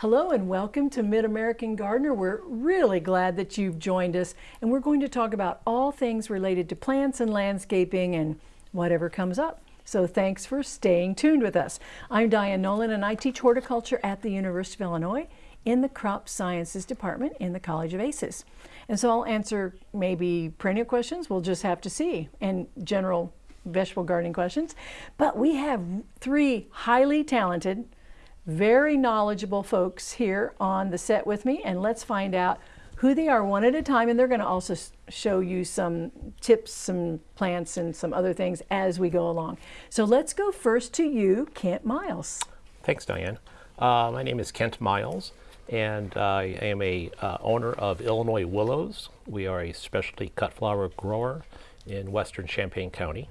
Hello and welcome to Mid-American Gardener. We're really glad that you've joined us and we're going to talk about all things related to plants and landscaping and whatever comes up. So thanks for staying tuned with us. I'm Diane Nolan and I teach horticulture at the University of Illinois in the Crop Sciences Department in the College of ACES. And so I'll answer maybe perennial questions, we'll just have to see, and general vegetable gardening questions. But we have three highly talented, very knowledgeable folks here on the set with me and let's find out who they are one at a time and they're going to also show you some tips, some plants and some other things as we go along. So let's go first to you, Kent Miles. Thanks, Diane. Uh, my name is Kent Miles and I am a uh, owner of Illinois Willows. We are a specialty cut flower grower in western Champaign County.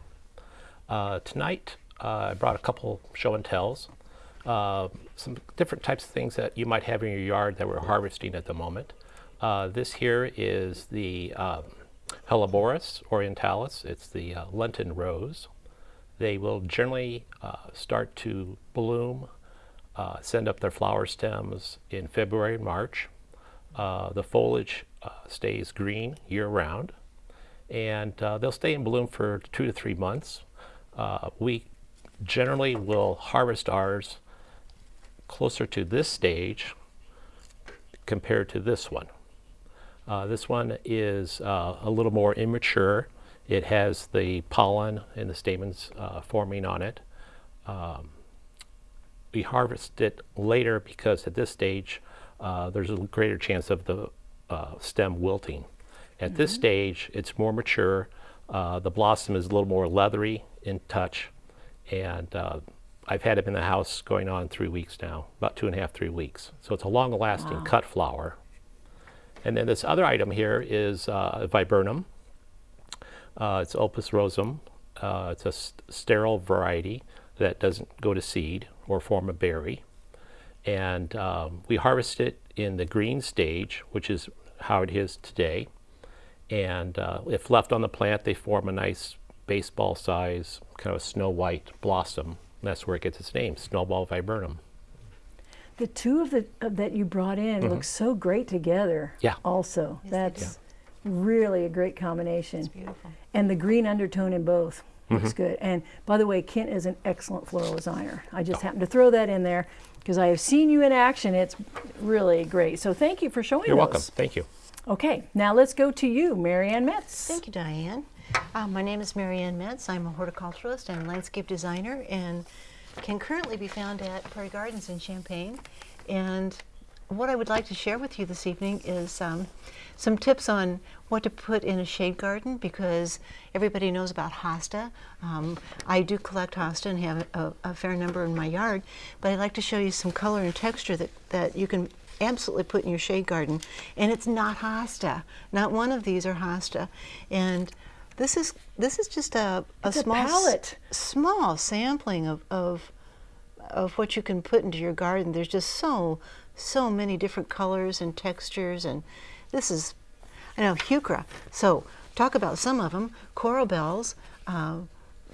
Uh, tonight uh, I brought a couple show and tells uh, some different types of things that you might have in your yard that we're harvesting at the moment. Uh, this here is the um, Helleborus orientalis. It's the uh, Lenten rose. They will generally uh, start to bloom, uh, send up their flower stems in February and March. the foliage stays green year-round, and they'll stay in bloom for two to three months. we generally will harvest ours closer to this stage compared to this one. Uh, this one is uh, a little more immature. It has the pollen and the stamens uh, forming on it. Um, we harvest it later because at this stage uh, there's a greater chance of the uh, stem wilting. At mm -hmm. this mm-hmm. stage it's more mature. Uh, the blossom is a little more leathery in touch and I've had it in the house going on three weeks now, about two and a half, three weeks. So it's a long-lasting wow. cut flower. And then this other item here is uh, viburnum. Uh, it's opulus roseum. Uh, it's a st sterile variety that doesn't go to seed or form a berry. And um, we harvest it in the green stage, which is how it is today. And uh, if left on the plant, they form a nice baseball size, kind of a snow white blossom that's where it gets its name, Snowball viburnum. The two of the that you brought in mm -hmm. look so great together. Yeah. Also, yes, that's yeah. really a great combination. It's beautiful. And the green undertone in both mm -hmm. looks good. And by the way, Kent is an excellent floral designer. I just oh. happened to throw that in there because I have seen you in action. It's really great. So thank you for showing us. You're those. welcome. Thank you. Okay, now let's go to you, Marianne Metz. Thank you, Diane. Uh, my name is Marianne Metz. I'm a horticulturalist and landscape designer and can currently be found at Prairie Gardens in Champaign. And what I would like to share with you this evening is um, some tips on what to put in a shade garden because everybody knows about hosta. Um, I do collect hosta and have a, a, fair number in my yard, but I'd like to show you some color and texture that, that you can absolutely put in your shade garden. And it's not hosta. Not one of these are hosta. And this is this is just a, a small palette. small sampling of, of of what you can put into your garden. There's just so so many different colors and textures, and this is I know heuchera. So talk about some of them. Coral bells. Uh,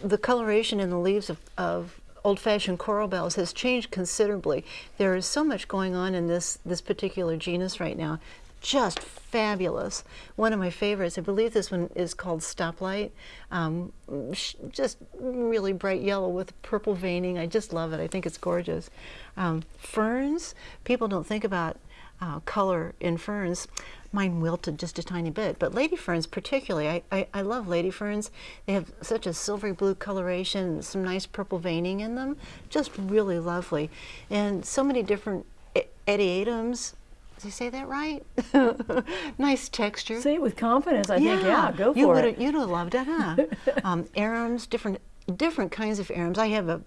the coloration in the leaves of, of old-fashioned coral bells has changed considerably. There is so much going on in this this particular genus right now just fabulous. One of my favorites, I believe this one is called Stoplight. Um, just really bright yellow with purple veining. I just love it. I think it's gorgeous. Um, ferns, people don't think about uh, color in ferns. Mine wilted just a tiny bit, but lady ferns particularly, I, I, I, love lady ferns. They have such a silvery blue coloration, some nice purple veining in them, just really lovely. And so many different adiantums, did you say that right? nice texture. Say it with confidence. I yeah. think, yeah, go you for it. You'd have loved it, huh? um, arums, different different kinds of arums. I have a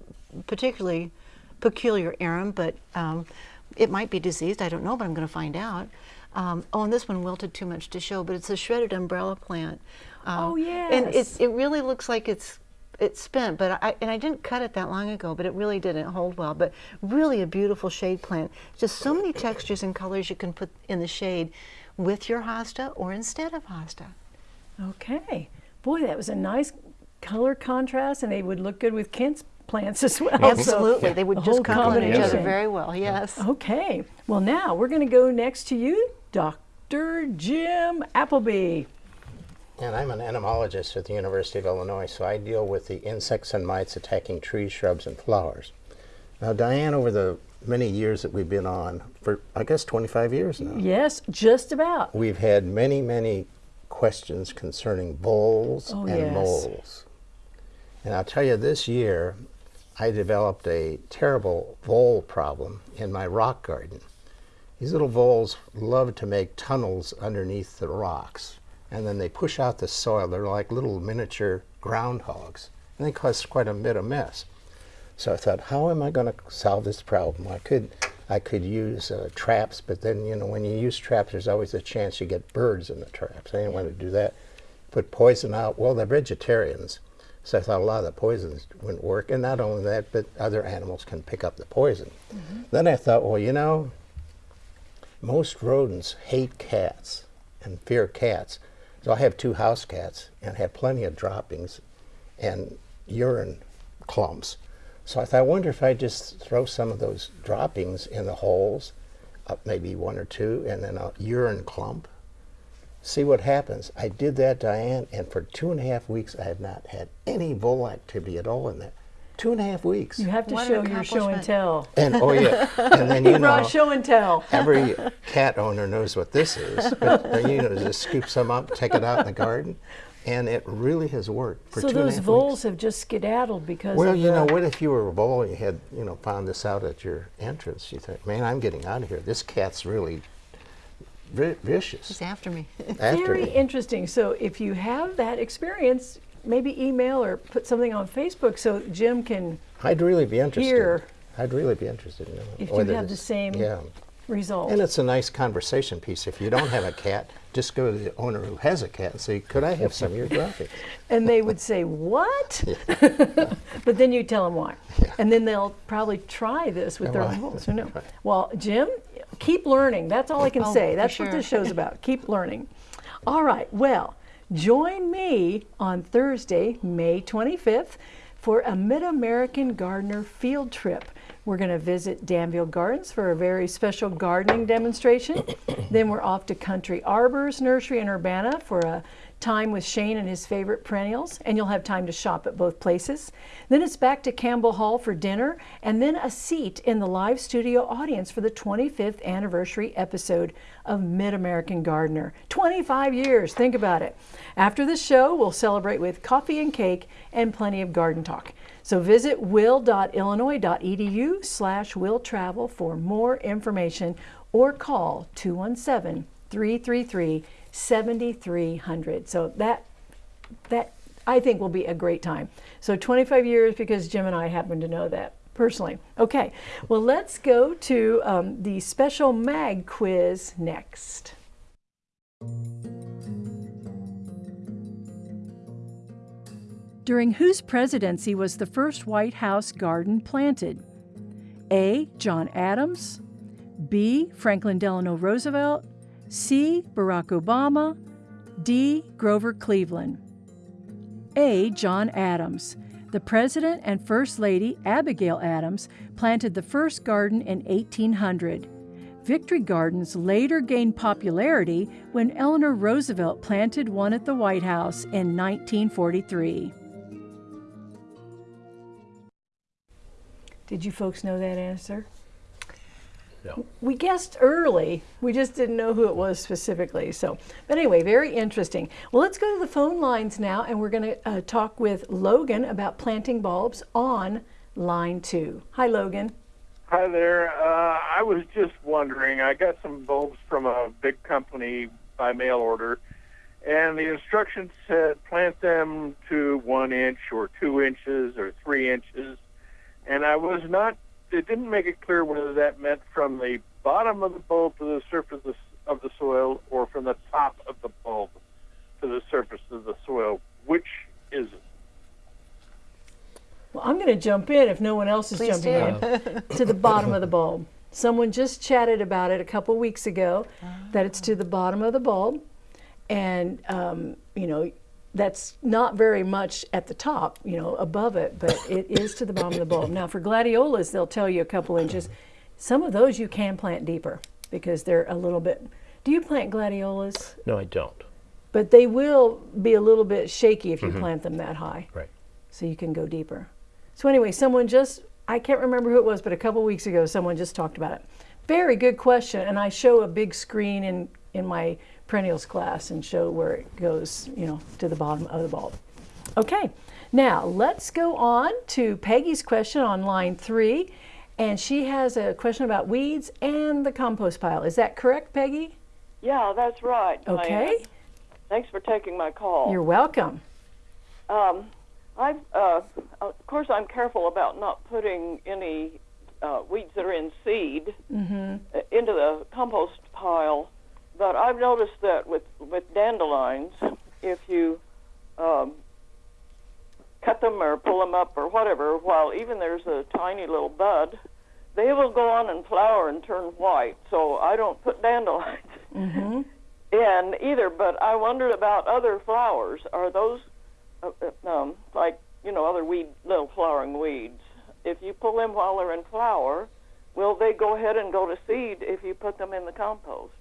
particularly peculiar arum, but um, it might be diseased. I don't know, but I'm going to find out. Um, oh, and this one wilted too much to show, but it's a shredded umbrella plant. Um, oh, yes. And it, it really looks like it's it's spent, but I, and I didn't cut it that long ago, but it really didn't hold well. But really a beautiful shade plant. Just so many textures and colors you can put in the shade with your hosta or instead of hosta. Okay. Boy, that was a nice color contrast and they would look good with Kent's plants as well. so- Absolutely, they would just complement each other very well. Yes. Okay, well now we're going to go next to you, Dr. Jim Appleby. And I'm an entomologist at the University of Illinois, so I deal with the insects and mites attacking trees, shrubs, and flowers. Now, Diane, over the many years that we've been on, for I guess 25 years now, Yes, just about. we've had many, many questions concerning voles Oh, and yes. moles. And I'll tell you, this year, I developed a terrible vole problem in my rock garden. These little voles love to make tunnels underneath the rocks, and then they push out the soil. They're like little miniature groundhogs, and they cause quite a bit of mess. So I thought, how am I going to solve this problem? I could, I could use uh, traps, but then you know when you use traps, there's always a chance you get birds in the traps. I didn't want to do that. Put poison out. Well, they're vegetarians, so I thought a lot of the poisons wouldn't work. And not only that, but other animals can pick up the poison. Then I thought, well, you know, most rodents hate cats and fear cats. So I have two house cats and have plenty of droppings and urine clumps. So I thought, I wonder if I just throw some of those droppings in the holes, uh, maybe one or two, and then a urine clump. See what happens. I did that, Diane, and for two and a half weeks, I have not had any vole activity at all in there. Two and a half weeks. You have to What show your show and tell. And oh yeah, and then you You know show and tell. every cat owner knows what this is. But uh, you know, just scoop some up, take it out in the garden, and it really has worked for So two and a those voles weeks. have just skedaddled because Well, of you know, what if you were a vole and you had, you know, found this out at your entrance? You think, man, I'm getting out of here. This cat's really vicious. He's after me. After Very me. interesting. So if you have that experience, maybe email or put something on Facebook so Jim can I'd really be interested. Here. I'd really be interested in knowing If you whether have the same Yeah. result. And it's a nice conversation piece. If you don't have a cat, just go to the owner who has a cat and say, "Could I have some of your droppings?" And they would say, What? but then you tell them why. And then they'll probably try this with their Well, own voles. Who knows? Well, Jim, keep learning. That's all I can Oh, say. for That's what sure. this show's about. Keep learning. All right. Well, join me on Thursday, May 25th, for a Mid American Gardener field trip. We're going to visit Danville Gardens for a very special gardening demonstration. then we're off to Country Arbors Nursery in Urbana for a time with Shane and his favorite perennials, and you'll have time to shop at both places. Then it's back to Campbell Hall for dinner, and then a seat in the live studio audience for the 25th anniversary episode of Mid American Gardener. 25 years, think about it. After the show, we'll celebrate with coffee and cake and plenty of garden talk. So visit will.illinois.edu slash will travel for more information or call 217 333 7300. So that that I think will be a great time. So 25 years because Jim and I happen to know that personally. Okay, well let's go to um, the special mag quiz next. During whose presidency was the first White House garden planted? A. John Adams, B. Franklin Delano Roosevelt, C. Barack Obama, D. Grover Cleveland. A. John Adams. The President and First Lady, Abigail Adams, planted the first garden in 1800. Victory Gardens later gained popularity when Eleanor Roosevelt planted one at the White House in 1943. Did you folks know that answer? No. We guessed early. We just didn't know who it was specifically. So, but anyway, very interesting. Well, let's go to the phone lines now, and we're going to uh, talk with Logan about planting bulbs on line two. Hi, Logan. Hi there. Uh, I was just wondering. I got some bulbs from a big company by mail order, and the instructions said plant them to one inch or two inches or three inches, and I was not. It didn't make it clear whether that meant from the bottom of the bulb to the surface of the, soil or from the top of the bulb to the surface of the soil. Which is it? Well, I'm going to jump in if no one else is Please jumping do. in to the bottom of the bulb. Someone just chatted about it a couple weeks ago that it's to the bottom of the bulb, and um, you know that's not very much at the top, you know, above it, but it is to the bottom of the bulb. Now for gladiolas, they'll tell you a couple inches. Some of those you can plant deeper because they're a little bit. Do you plant gladiolas? No, I don't. But they will be a little bit shaky if you mm-hmm. plant them that high. Right. So you can go deeper. So anyway, someone just I can't remember who it was, but a couple weeks ago someone just talked about it. Very good question, and I show a big screen in in my perennials class and show where it goes, you know, to the bottom of the bulb. Okay, now let's go on to Peggy's question on line three, and she has a question about weeds and the compost pile. Is that correct, Peggy? Yeah, that's right. Diane. Okay, Thanks for taking my call. you're welcome. Um, I've, uh, of course, I'm careful about not putting any uh, weeds that are in seed Mm-hmm. uh, into the compost pile. But I've noticed that with with dandelions, if you um, cut them or pull them up or whatever, while even there's a tiny little bud, they will go on and flower and turn white. So I don't put dandelions Mm-hmm. in either. But I wondered about other flowers. Are those uh, uh, um, like you know other weed, little flowering weeds? If you pull them while they're in flower, will they go ahead and go to seed if you put them in the compost?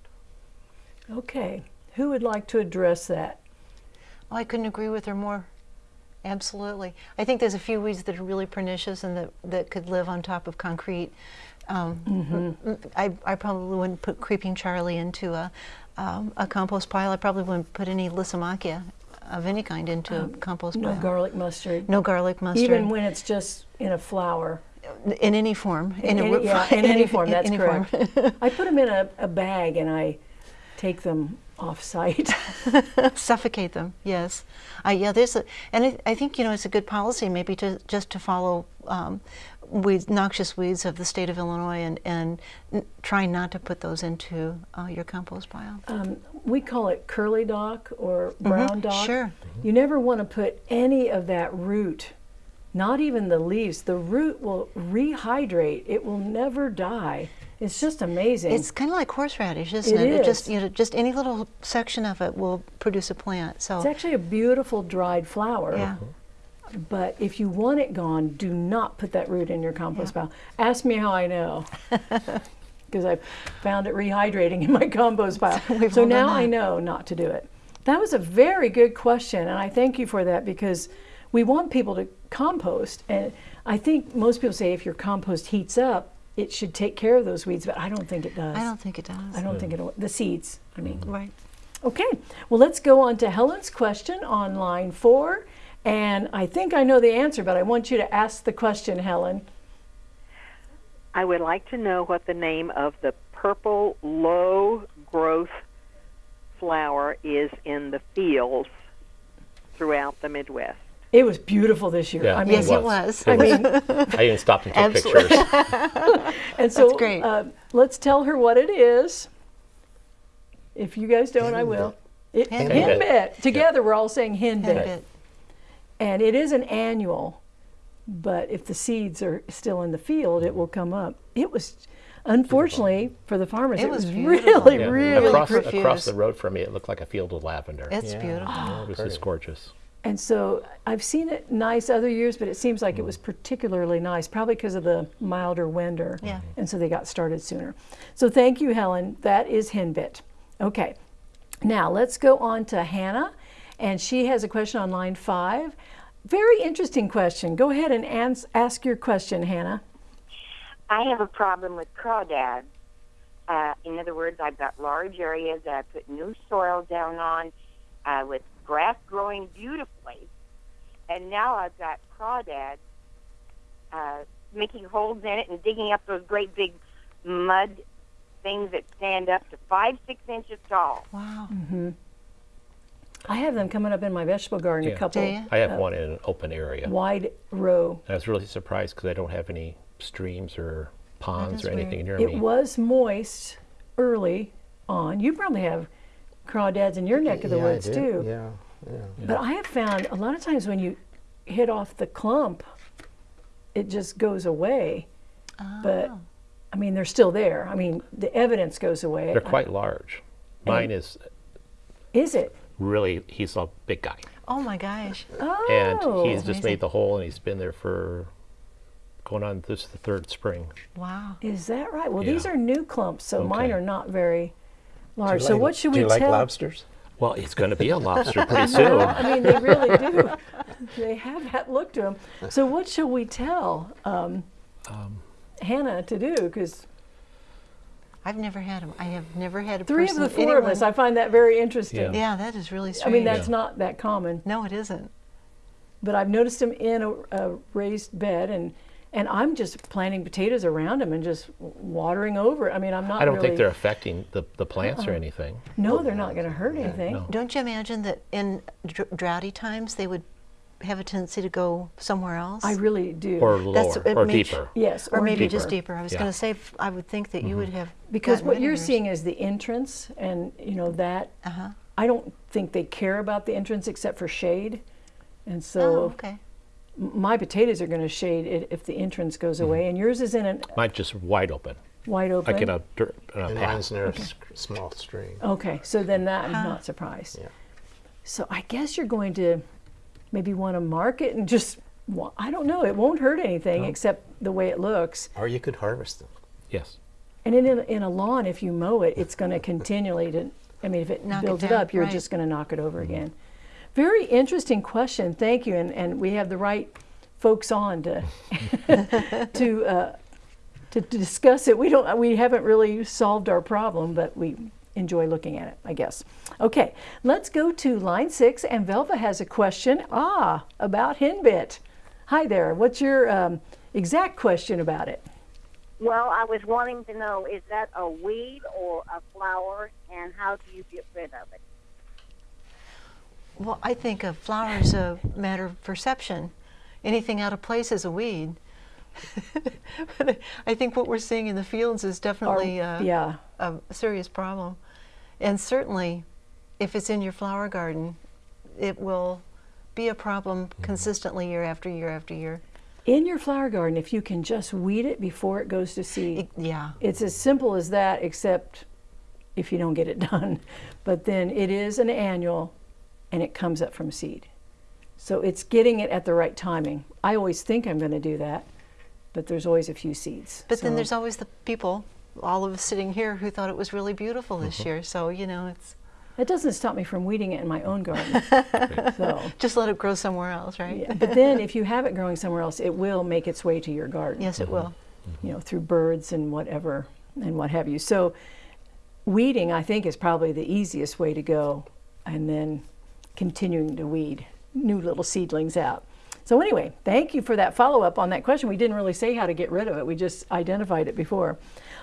Okay, who would like to address that? I couldn't agree with her more. Absolutely. I think there's a few weeds that are really pernicious and that, that could live on top of concrete. Um, I, I probably wouldn't put Creeping Charlie into a, um, a compost pile. I probably wouldn't put any Lysimachia of any kind into a compost No pile. No garlic mustard. no garlic mustard. Even when it's just in a flower. in any form. In, a any- yeah, form, in any form, in that's any form. correct. I put them in a, a bag and I take them off site. suffocate them yes uh, yeah there's a and I, I think you know it's a good policy maybe to just to follow um, weeds noxious weeds of the state of illinois and and n- try not to put those into uh, your compost pile um, we call it curly dock or brown dock. Mm-hmm. sure. You never want to put any of that root, not even the leaves. The root will rehydrate. It will never die. It's just amazing. it's kind of like horseradish isn't It it, just you know just any little section of it will produce a plant so It's actually a beautiful dried flower. yeah But if you want it gone, do not put that root in your compost pile. Ask me how I know. Because I found it rehydrating in my compost pile. So now I know not to do it. That was a very good question, and I thank you for that because we want people to compost. And I think most people say if your compost heats up, it should take care of those weeds, but I don't think it does. i don't think it does I don't think it'll, the seeds, I mean. Mm-hmm. right Okay, well, let's go on to Helen's question on line four. And I think I know the answer, but I want you to ask the question, Helen. I would like to know what the name of the purple low growth flower is in the fields throughout the Midwest. It was beautiful this year. Yeah. I mean, yes it was I mean, I even stopped and took Absolutely. pictures. and so That's great. Uh, let's tell her what it is. If you guys don't, I will. It, Henbit. henbit. Together, we're all saying henbit. Henbit. And it is an annual, but if the seeds are still in the field, it will come up. It was, unfortunately, for the farmers, It it, was was, really, Yeah. really across, across the road from me, it looked like a field of lavender. it's Yeah. beautiful it was just gorgeous. And so I've seen it nice other years, but it seems like it was particularly nice, probably because of the milder winter. Yeah. And so they got started sooner. So thank you, Helen. That is Henbit. Okay. Now let's go on to Hannah. And she has a question on line five. Very interesting question. Go ahead and ans- ask your question, Hannah. I have a problem with crawdads. Uh, in other words, I've got large areas that I put new soil down on uh, with grass growing beautifully. And now I've got crawdads uh, making holes in it and digging up those great big mud things that stand up to five, six inches tall. wow Mm-hmm. I have them coming up in my vegetable garden, Yeah. a couple Do ya? I have one in an open area. wide row. I was really surprised because I don't have any streams or ponds or anything near It me. was moist early on. You probably have crawdads in your neck of the yeah, woods I do. too. Yeah, yeah. But I have found a lot of times when you hit off the clump, it just goes away. But ah. I mean, they're still there. I mean, the evidence goes away. They're quite large. Mine is, Is it? really, he's a big guy. Oh my gosh. Oh, and he's oh. just amazing. made the hole and he's been there for going on this is the third spring. Wow. is that right? Well, these are new clumps, so mine are not very Do large. So like- what should we tell? do we you like lobsters? Well, it's going to be a lobster pretty soon. I mean, they really do. they have that look to them. So what shall we tell um, Hannah to do? Because I've never had them. I have never had a three of the four of us, I find that very interesting. Yeah. yeah, that is really strange. I mean, that's not that common. no, it isn't. but I've noticed them in a, a raised bed, and and I'm just planting potatoes around them and just watering over. I mean, I'm not. I don't really, think they're affecting the, the plants or anything. No, they're not going to hurt anything. no. Don't you imagine that in dr- droughty times they would have a tendency to go somewhere else? I really do. Or lower, it or makes- deeper. yes, or, maybe just deeper. deeper. I was Yeah. going to say, I would think that you would have because what you're seeing is the entrance, and you know that. Uh-huh. I don't think they care about the entrance except for shade, and so Oh, okay. M- my potatoes are going to shade it if the entrance goes away, mm-hmm. and yours is in a Mine's just wide open, wide open. like in a, dirt, in a And path. mine's near a s- small stream. Okay, so then that I'm not surprised. Yeah. So I guess you're going to maybe want to mark it and just, wa- I don't know, it won't hurt anything except the way it looks. Or you could harvest them. Yes. And in a, in a lawn, if you mow it, it's going to continually to, I mean, if it Knock builds it, down, up, you're right. just going to knock it over again. Very interesting question. Thank you. And, and we have the right folks on to, to, uh, to discuss it. We don't, we haven't really solved our problem, but we enjoy looking at it, I guess. Okay, let's go to line six, and Velva has a question. Ah, about henbit. Hi there. What's your um, exact question about it? Well, I was wanting to know is that a weed or a flower, and how do you get rid of it? Well, I think a flower is a matter of perception. Anything out of place is a weed. but I think what we're seeing in the fields is Or- definitely uh, yeah. a serious problem. And certainly, if it's in your flower garden, it will be a problem consistently year after year after year. In your flower garden, if you can just weed it before it goes to seed, It- yeah. it's as simple as that, except if you don't get it done. But then it is an annual and it comes up from seed. So it's getting it at the right timing. I always think I'm going to do that, but there's always a few seeds. But then there's always the people, all of us sitting here, who thought it was really beautiful this Mm-hmm. year. So, you know, it's That doesn't stop me from weeding it in my own garden. so, just let it grow somewhere else, right? yeah. But then if you have it growing somewhere else, it will make its way to your garden. Yes, it will. you know, through birds and whatever and what have you. So weeding, I think, is probably the easiest way to go, and then continuing to weed new little seedlings out. So anyway, thank you for that follow-up on that question. We didn't really say how to get rid of it. We just identified it before.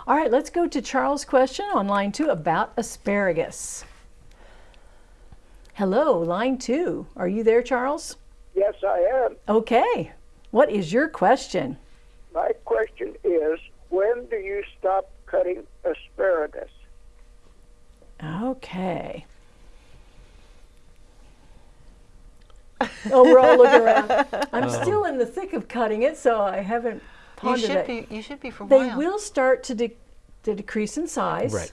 All right, let's go to Charles' question on line two about asparagus. Hello, line two. Are you there, Charles? Yes, I am. Okay. What is your question? My question is when do you stop cutting asparagus? Okay. Oh, we're all looking around. I'm still in the thick of cutting it, so I haven't pondered You should it. be. You should be for a they while. will start to, de- to decrease in size. Right.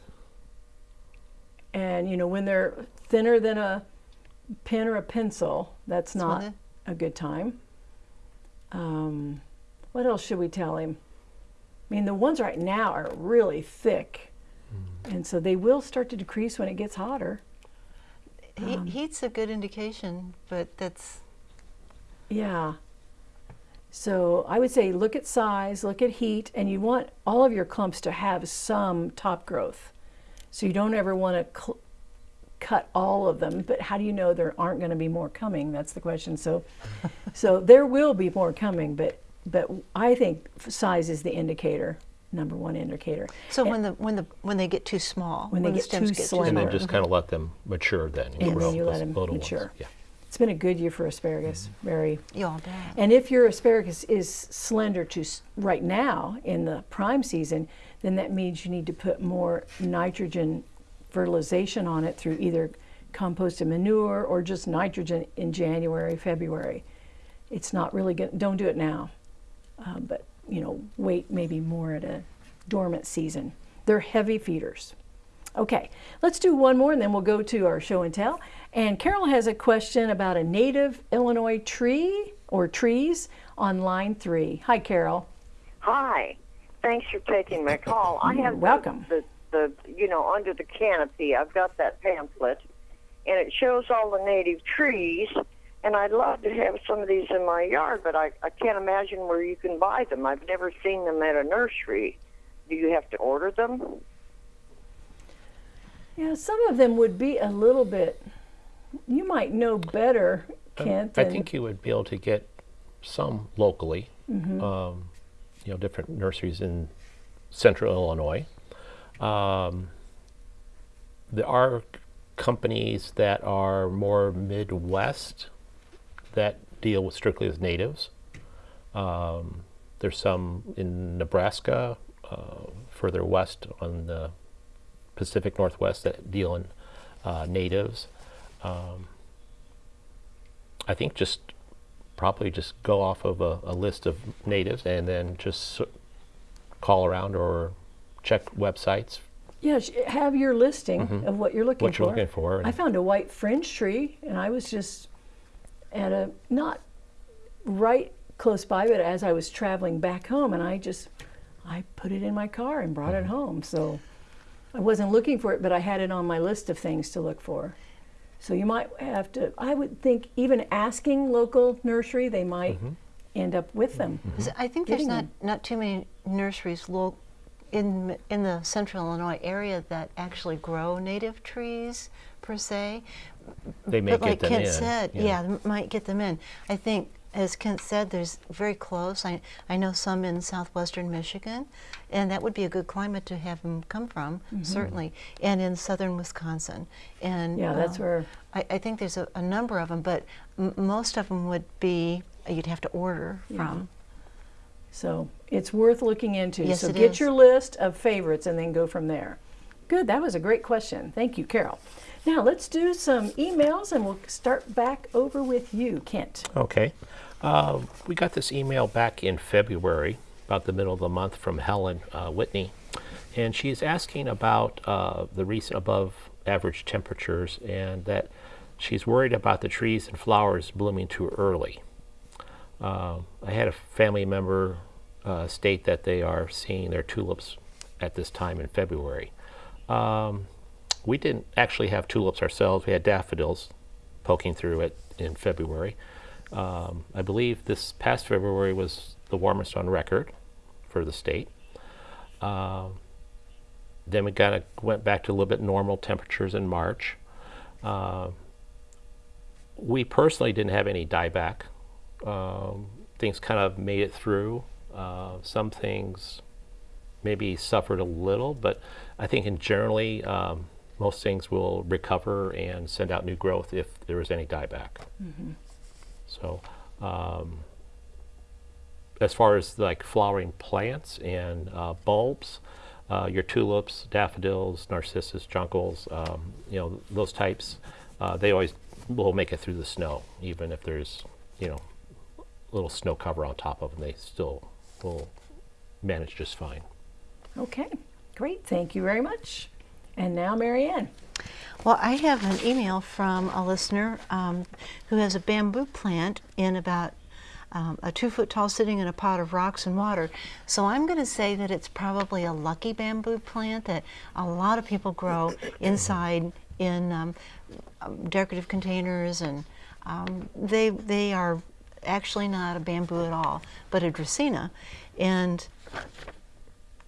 And you know, when they're thinner than a pen or a pencil, that's when not they- a good time. Um, what else should we tell him? I mean, the ones right now are really thick, and so they will start to decrease when it gets hotter. He, Um, heat's a good indication, but that's Yeah. So I would say look at size, look at heat, and you want all of your clumps to have some top growth. So you don't ever want to cl- cut all of them, but how do you know there aren't going to be more coming? That's the question. So, so there will be more coming, but but I think size is the indicator, number one indicator. so when the when the when they get too small, When they the get stems too get slender. And then Sure. just kind of let them mature then. And grow, then you let them little ones. mature. Yeah. It's been a good year for asparagus. Very You all bet. And if your asparagus is slender to right now in the prime season, then that means you need to put more nitrogen fertilization on it through either composted manure or just nitrogen in January, February. It's not really good. Don't do it now, uh, but you know, wait maybe more at a dormant season. They're heavy feeders. Okay, let's do one more and then we'll go to our show and tell. And Carol has a question about a native Illinois tree or trees on line three. Hi, Carol. Hi. Thanks for taking my call. I have the- welcome. The, the you know under the canopy. I've got that pamphlet, and it shows all the native trees. And I'd love to have some of these in my yard, but I, I can't imagine where you can buy them. I've never seen them at a nursery. Do you have to order them? Yeah, some of them would be a little bit, you might know better, Kent. Um, I think you would be able to get some locally. Mhm. Um, you know, different nurseries in central Illinois. Um, there are companies that are more Midwest that deal with strictly with natives. Um, there's some in Nebraska, uh, further west on the Pacific Northwest that deal in uh, natives. Um, I think just probably just go off of a, a list of natives and then just call around or check websites. Yeah, have your listing Mhm. of what you're looking for. What you're looking for I found a white fringe tree, and I was just at a not right close by, but as I was traveling back home, and I just I put it in my car and brought Mm-hmm. it home. So I wasn't looking for it, but I had it on my list of things to look for. So you might have to. I would think even asking local nursery, they might Mm-hmm. end up with them. 'Cause I think there's not, them. not too many nurseries lo- in in the central Illinois area that actually grow native trees per se. They may but get like them Kent in, said, yeah. yeah. might get them in. I think, as Kent said, there's very close. I I know some in southwestern Michigan, and that would be a good climate to have them come from, Mhm. certainly, and in southern Wisconsin. And Yeah, that's um, where- I, I think there's a, a number of them, but m- most of them would be you'd have to order Yeah. from. So it's worth looking into. Yes, so it get is. your list of favorites and then go from there. Good, that was a great question. Thank you, Carol. Now let's do some emails and we'll start back over with you, Kent. Okay. Uh, we got this email back in February, about the middle of the month, from Helen uh, Whitney. And she's asking about uh, the recent above average temperatures and that she's worried about the trees and flowers blooming too early. Uh, I had a family member uh, state that they are seeing their tulips at this time in February. Um, we didn't actually have tulips ourselves. We had daffodils poking through it in February. Um, I believe this past February was the warmest on record for the state. Um, then we kind of went back to a little bit normal temperatures in March. Uh, we personally didn't have any dieback. Um, things kind of made it through. Uh, some things maybe suffered a little, but I think in generally um, most things will recover and send out new growth if there is any dieback. Mhm. So, um, as far as like flowering plants and uh, bulbs, uh, your tulips, daffodils, narcissus, jonquils, um, you know those types, uh, they always will make it through the snow, even if there's you know little snow cover on top of them. They still will manage just fine. Okay, great. Thank you very much. And now, Marianne. Well, I have an email from a listener um, who has a bamboo plant in about um, a two foot tall sitting in a pot of rocks and water. So I'm going to say that it's probably a lucky bamboo plant that a lot of people grow inside in um, um, decorative containers, and um, they they are actually not a bamboo at all, but a dracaena, and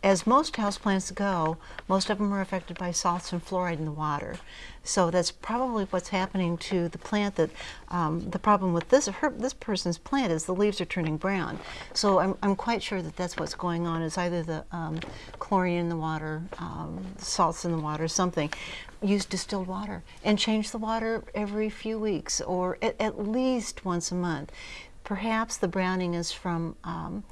as most houseplants go, most of them are affected by salts and fluoride in the water. So that's probably what's happening to the plant. That um, the problem with this her, this person's plant is the leaves are turning brown. So I'm, I'm quite sure that that's what's going on. Is either the um, chlorine in the water, um, salts in the water, something. Use distilled water and change the water every few weeks or at, at least once a month. Perhaps the browning is from um,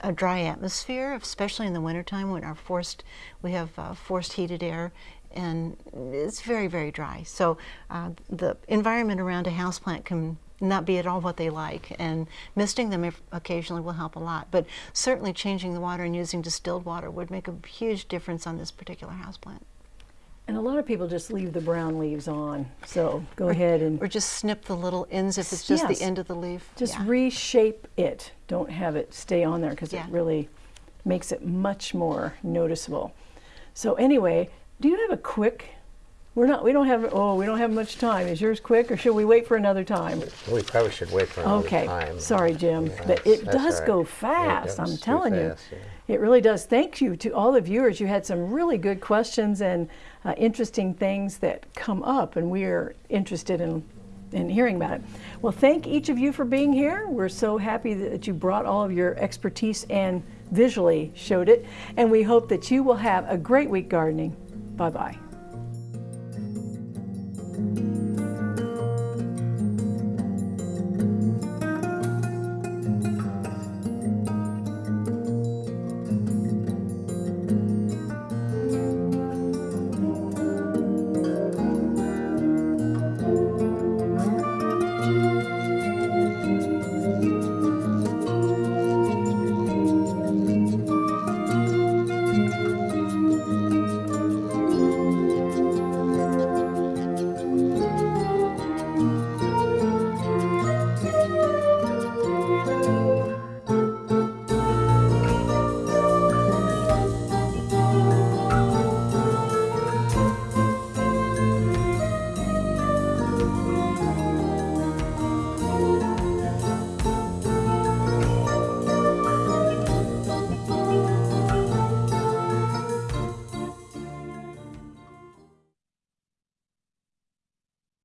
a dry atmosphere, especially in the wintertime when our forced, we have uh, forced heated air and it's very, very dry. So uh, the environment around a houseplant can not be at all what they like and misting them occasionally will help a lot. But certainly changing the water and using distilled water would make a huge difference on this particular houseplant. And a lot of people just leave the brown leaves on. So go ahead and Or just snip the little ends if it's just Yes. the end of the leaf. just Yeah. reshape it. Don't have it stay on there because Yeah. it really makes it much more noticeable. So anyway, do you have a quick? We're not. We don't have. Oh, we don't have much time. Is yours quick, or should we wait for another time? We probably should wait for another Okay. time. Okay. Sorry, Jim, Yeah, but it does all right. go fast. goes I'm too telling you. yeah. It really does. Thank you to all the viewers. You had some really good questions and uh, interesting things that come up, and we're interested in, in hearing about it. Well, thank each of you for being here. We're so happy that you brought all of your expertise and visually showed it, and we hope that you will have a great week gardening. Bye-bye.